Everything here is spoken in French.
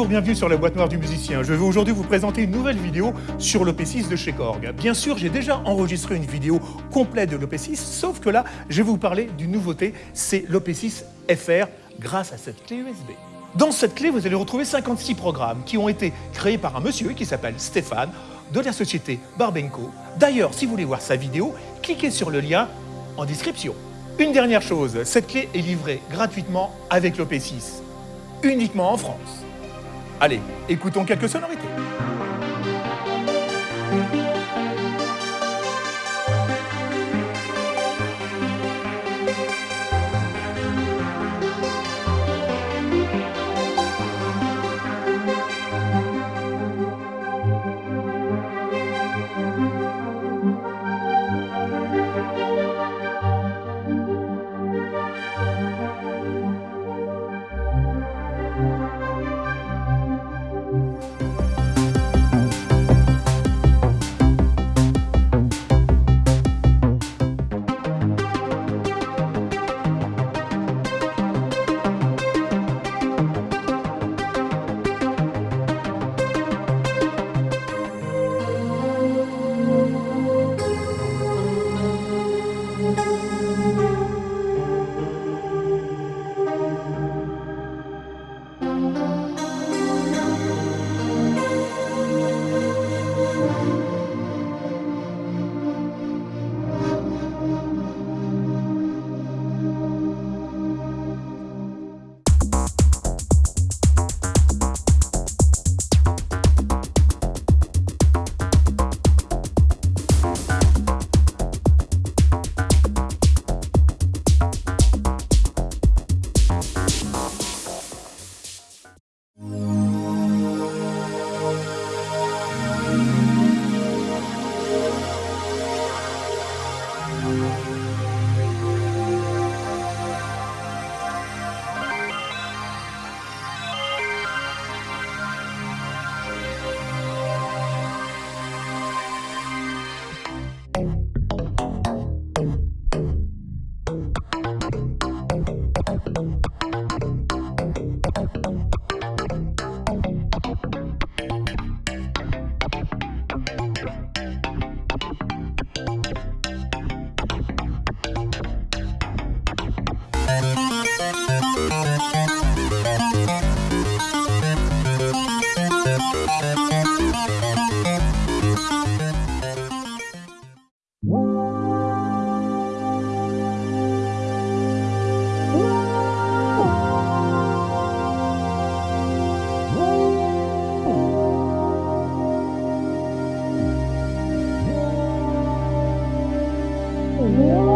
Bonjour, bienvenue sur la boîte noire du musicien. Je vais aujourd'hui vous présenter une nouvelle vidéo sur l'OP6 de chez Korg. Bien sûr, j'ai déjà enregistré une vidéo complète de l'OP6, sauf que là, je vais vous parler d'une nouveauté, c'est l'OP6 FR grâce à cette clé USB. Dans cette clé, vous allez retrouver 56 programmes qui ont été créés par un monsieur qui s'appelle Stéphane de la société Barbenco. D'ailleurs, si vous voulez voir sa vidéo, cliquez sur le lien en description. Une dernière chose, cette clé est livrée gratuitement avec l'OP6, uniquement en France. Allez, écoutons quelques sonorités. Whoa.